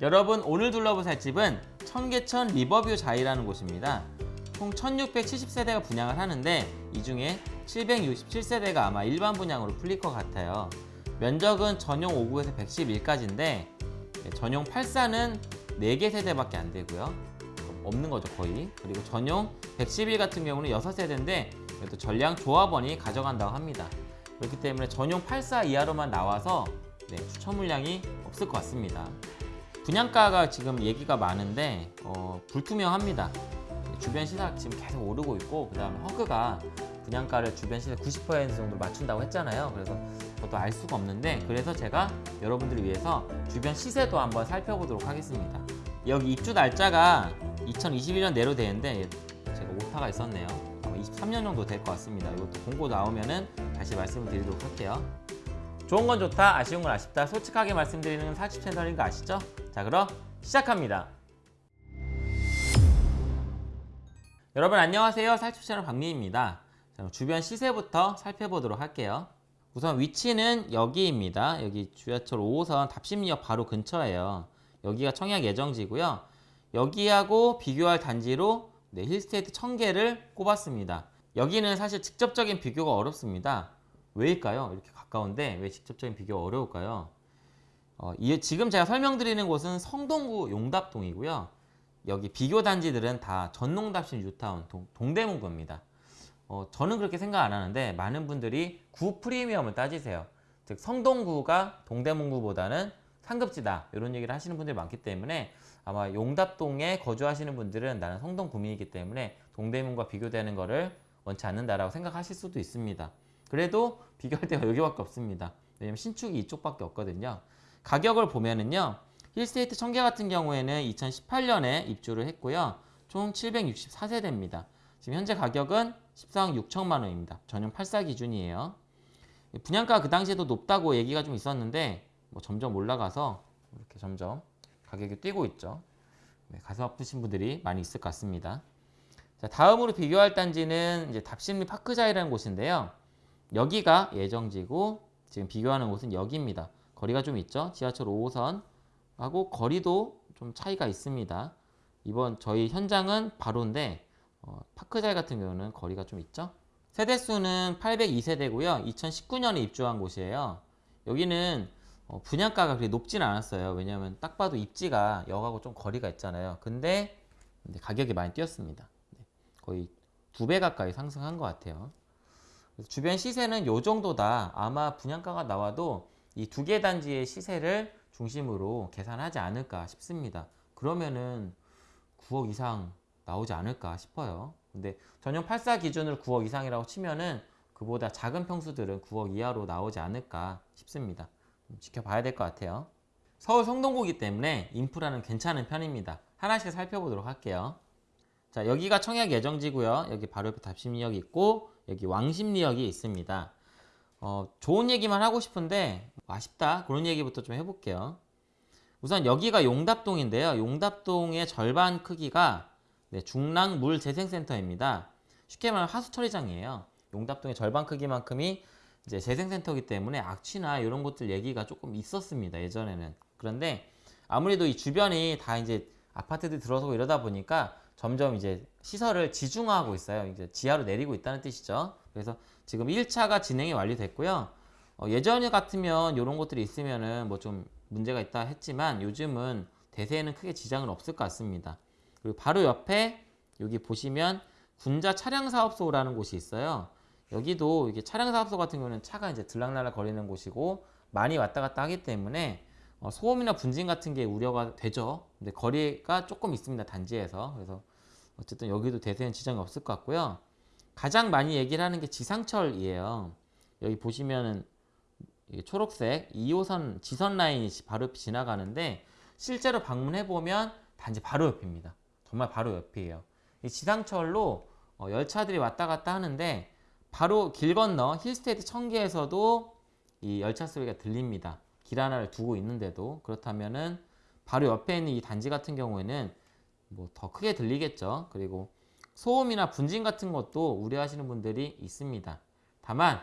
여러분 오늘 둘러볼 살 집은 청계천 리버뷰 자이라는 곳입니다. 총 1670세대가 분양을 하는데 이 중에 767세대가 아마 일반 분양으로 풀릴 것 같아요. 면적은 전용 5구에서 111까지인데 전용 84는 4개 세대밖에 안 되고요. 없는 거죠 거의. 그리고 전용 111 같은 경우는 6세대인데 또 전량 조합원이 가져간다고 합니다. 그렇기 때문에 전용 84 이하로만 나와서 네, 추천 물량이 없을 것 같습니다. 분양가가 지금 얘기가 많은데 어, 불투명합니다. 주변 시세 지금 계속 오르고 있고 그 다음에 허그가 분양가를 주변 시세 90% 정도 맞춘다고 했잖아요. 그래서 저도 알 수가 없는데 그래서 제가 여러분들을 위해서 주변 시세도 한번 살펴보도록 하겠습니다. 여기 입주 날짜가 2021년 내로 되는데 제가 오타가 있었네요. 아마 23년 정도 될 것 같습니다. 이것도 공고 나오면은 다시 말씀을 드리도록 할게요. 좋은 건 좋다, 아쉬운 건 아쉽다. 솔직하게 말씀드리는 사집 채널인 거 아시죠? 자, 그럼 시작합니다. 여러분 안녕하세요. 살집 채널 박미입니다. 자, 주변 시세부터 살펴보도록 할게요. 우선 위치는 여기입니다. 여기 지하철 5호선 답심역 바로 근처예요. 여기가 청약 예정지고요. 여기하고 비교할 단지로 네, 힐스테이트 1000개를 꼽았습니다. 여기는 사실 직접적인 비교가 어렵습니다. 왜일까요? 이렇게 가까운데 왜 직접적인 비교가 어려울까요? 어, 이, 지금 제가 설명드리는 곳은 성동구 용답동이고요. 여기 비교 단지들은 다 전농답신 뉴타운 동, 동대문구입니다. 어, 저는 그렇게 생각 안 하는데 많은 분들이 구 프리미엄을 따지세요. 즉 성동구가 동대문구보다는 상급지다 이런 얘기를 하시는 분들이 많기 때문에 아마 용답동에 거주하시는 분들은 나는 성동구민이기 때문에 동대문과 비교되는 것을 원치 않는다라고 생각하실 수도 있습니다. 그래도 비교할 때가 여기밖에 없습니다. 왜냐면 신축이 이쪽밖에 없거든요. 가격을 보면은요. 힐스테이트 청계 같은 경우에는 2018년에 입주를 했고요. 총 764세대입니다. 지금 현재 가격은 14억 6천만 원입니다. 전용 8사 기준이에요. 분양가 그 당시에도 높다고 얘기가 좀 있었는데 뭐 점점 올라가서 이렇게 점점 가격이 뛰고 있죠. 네, 가슴 아프신 분들이 많이 있을 것 같습니다. 자, 다음으로 비교할 단지는 이제 답심리 파크자이라는 곳인데요. 여기가 예정지고 지금 비교하는 곳은 여기입니다. 거리가 좀 있죠. 지하철 5호선하고 거리도 좀 차이가 있습니다. 이번 저희 현장은 바로인데 어, 파크자이 같은 경우는 거리가 좀 있죠. 세대수는 802세대고요. 2019년에 입주한 곳이에요. 여기는 어, 분양가가 그렇게 높진 않았어요. 왜냐하면 딱 봐도 입지가 역하고 좀 거리가 있잖아요. 근데 가격이 많이 뛰었습니다. 네, 거의 두 배 가까이 상승한 것 같아요. 주변 시세는 요 정도다. 아마 분양가가 나와도 이 두 개 단지의 시세를 중심으로 계산하지 않을까 싶습니다. 그러면은 9억 이상 나오지 않을까 싶어요. 근데 전용 84 기준으로 9억 이상이라고 치면은 그보다 작은 평수들은 9억 이하로 나오지 않을까 싶습니다. 지켜봐야 될 것 같아요. 서울 성동구기 때문에 인프라는 괜찮은 편입니다. 하나씩 살펴보도록 할게요. 자 여기가 청약 예정지고요. 여기 바로 옆에 답심리역이 있고 여기 왕십리역이 있습니다. 어, 좋은 얘기만 하고 싶은데 아쉽다 그런 얘기부터 좀 해볼게요. 우선 여기가 용답동인데요. 용답동의 절반 크기가 네, 중랑 물 재생센터입니다. 쉽게 말하면 하수 처리장이에요. 용답동의 절반 크기만큼이 이제 재생센터이기 때문에 악취나 이런 것들 얘기가 조금 있었습니다. 예전에는. 그런데 아무래도 이 주변이 다 이제 아파트들이 들어서고 이러다 보니까 점점 이제 시설을 지중화하고 있어요. 이제 지하로 내리고 있다는 뜻이죠. 그래서 지금 1차가 진행이 완료됐고요. 어, 예전 같으면 이런 것들이 있으면은 뭐 좀 문제가 있다 했지만 요즘은 대세에는 크게 지장은 없을 것 같습니다. 그리고 바로 옆에 여기 보시면 군자 차량사업소라는 곳이 있어요. 여기도 이게 차량사업소 같은 경우는 차가 이제 들락날락 거리는 곳이고 많이 왔다 갔다 하기 때문에 어, 소음이나 분진 같은 게 우려가 되죠. 근데 거리가 조금 있습니다. 단지에서. 그래서 어쨌든 여기도 대세는 지장이 없을 것 같고요. 가장 많이 얘기를 하는 게 지상철이에요. 여기 보시면은 초록색 2호선 지선 라인이 바로 지나가는데 실제로 방문해 보면 단지 바로 옆입니다. 정말 바로 옆이에요. 이 지상철로 어, 열차들이 왔다 갔다 하는데 바로 길 건너 힐스테이트 청계에서도 이 열차 소리가 들립니다. 길 하나를 두고 있는데도 그렇다면은 바로 옆에 있는 이 단지 같은 경우에는 뭐 더 크게 들리겠죠. 그리고 소음이나 분진 같은 것도 우려하시는 분들이 있습니다. 다만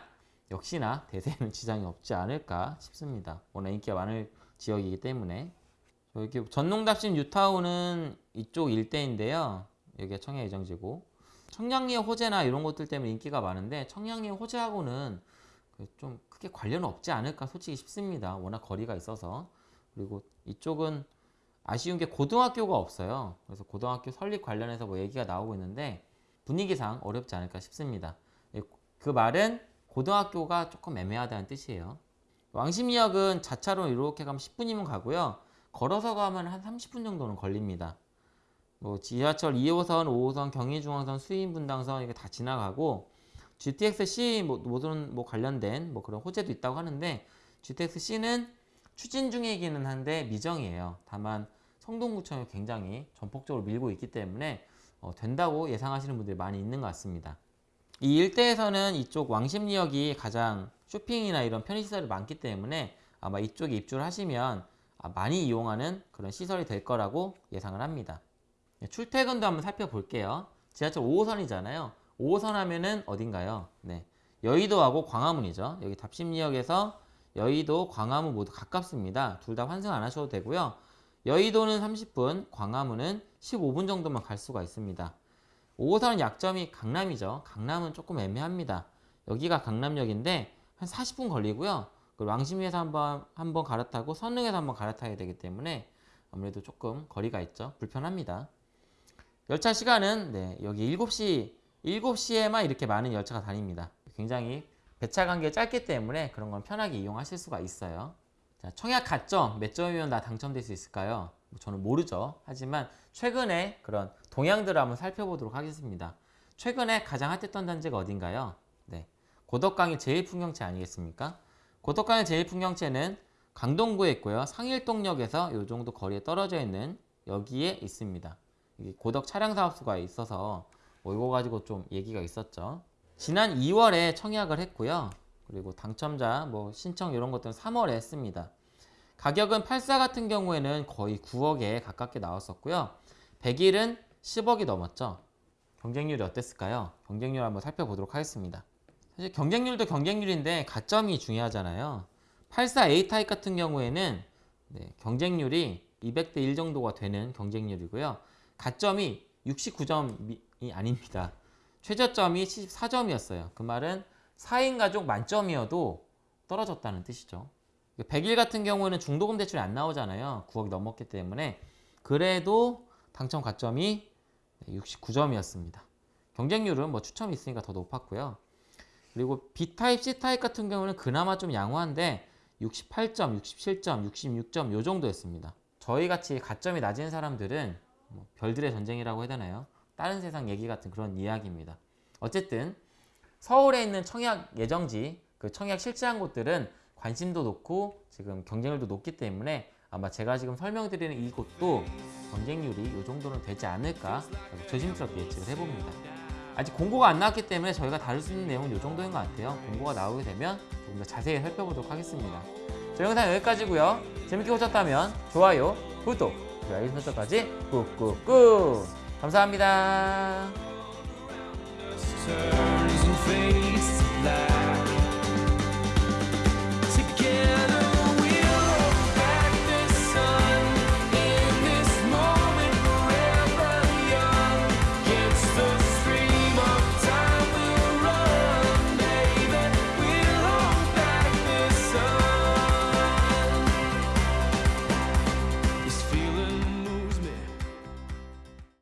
역시나 대세는 지장이 없지 않을까 싶습니다. 워낙 인기가 많을 지역이기 때문에 여기 전농답심 뉴타운은 이쪽 일대인데요. 여기가 청약 예정지고 청량리의 호재나 이런 것들 때문에 인기가 많은데 청량리의 호재하고는 그좀 크게 관련은 없지 않을까 솔직히 싶습니다. 워낙 거리가 있어서 그리고 이쪽은 아쉬운 게 고등학교가 없어요. 그래서 고등학교 설립 관련해서 뭐 얘기가 나오고 있는데 분위기상 어렵지 않을까 싶습니다. 예, 그 말은 고등학교가 조금 애매하다는 뜻이에요. 왕십리역은 자차로 이렇게 가면 10분이면 가고요. 걸어서 가면 한 30분 정도는 걸립니다. 뭐 지하철 2호선, 5호선, 경의중앙선, 수인분당선 이게 다 지나가고 GTX-C 뭐, 모든 뭐 관련된 뭐 그런 호재도 있다고 하는데 GTX-C는 추진 중이기는 한데 미정이에요. 다만 성동구청이 굉장히 전폭적으로 밀고 있기 때문에 어, 된다고 예상하시는 분들이 많이 있는 것 같습니다. 이 일대에서는 이쪽 왕십리역이 가장 쇼핑이나 이런 편의시설이 많기 때문에 아마 이쪽에 입주를 하시면 아, 많이 이용하는 그런 시설이 될 거라고 예상을 합니다. 네, 출퇴근도 한번 살펴볼게요. 지하철 5호선이잖아요. 5호선 하면은 어딘가요? 네. 여의도하고 광화문이죠. 여기 답심리역에서 여의도, 광화문 모두 가깝습니다. 둘 다 환승 안 하셔도 되고요. 여의도는 30분, 광화문은 15분 정도만 갈 수가 있습니다. 5호선은 약점이 강남이죠. 강남은 조금 애매합니다. 여기가 강남역인데 한 40분 걸리고요. 왕십리에서 한번 한번 갈아타고 선릉에서 한번 갈아타야 되기 때문에 아무래도 조금 거리가 있죠. 불편합니다. 열차 시간은 네, 여기 7시 7시에만 이렇게 많은 열차가 다닙니다. 굉장히 배차 관계 짧기 때문에 그런 건 편하게 이용하실 수가 있어요. 자, 청약 가점 몇 점이면 나 당첨될 수 있을까요? 뭐 저는 모르죠. 하지만 최근에 그런 동향들을 한번 살펴보도록 하겠습니다. 최근에 가장 핫했던 단지가 어딘가요? 네, 고덕강의 제일풍경채 아니겠습니까? 고덕강의 제일풍경채는 강동구에 있고요. 상일동역에서 이 정도 거리에 떨어져 있는 여기에 있습니다. 고덕 차량 사업소가 있어서 뭐 이거 가지고 좀 얘기가 있었죠. 지난 2월에 청약을 했고요. 그리고 당첨자 뭐 신청 이런 것들은 3월에 했습니다. 가격은 84 같은 경우에는 거의 9억에 가깝게 나왔었고요. 100일은 10억이 넘었죠. 경쟁률이 어땠을까요? 경쟁률 한번 살펴보도록 하겠습니다. 사실 경쟁률도 경쟁률인데 가점이 중요하잖아요. 84 A타입 같은 경우에는 네, 경쟁률이 200대 1 정도가 되는 경쟁률이고요. 가점이 69점이 아닙니다. 최저점이 74점이었어요. 그 말은 4인 가족 만점이어도 떨어졌다는 뜻이죠. 100일 같은 경우에는 중도금 대출이 안 나오잖아요. 9억이 넘었기 때문에 그래도 당첨 가점이 69점이었습니다. 경쟁률은 뭐 추첨이 있으니까 더 높았고요. 그리고 B타입, C타입 같은 경우는 그나마 좀 양호한데 68점, 67점, 66점 요 정도였습니다. 저희같이 가점이 낮은 사람들은 뭐 별들의 전쟁이라고 해야 되나요? 다른 세상 얘기 같은 그런 이야기입니다. 어쨌든 서울에 있는 청약 예정지, 그 청약 실시한 곳들은 관심도 높고 지금 경쟁률도 높기 때문에 아마 제가 지금 설명드리는 이곳도 경쟁률이 이 정도는 되지 않을까 조심스럽게 예측을 해봅니다. 아직 공고가 안 나왔기 때문에 저희가 다룰 수 있는 내용은 이 정도인 것 같아요. 공고가 나오게 되면 조금 더 자세히 살펴보도록 하겠습니다. 저 영상 여기까지고요. 재밌게 보셨다면 좋아요, 구독, 그리고 알림 설정까지 꾹꾹꾹 감사합니다.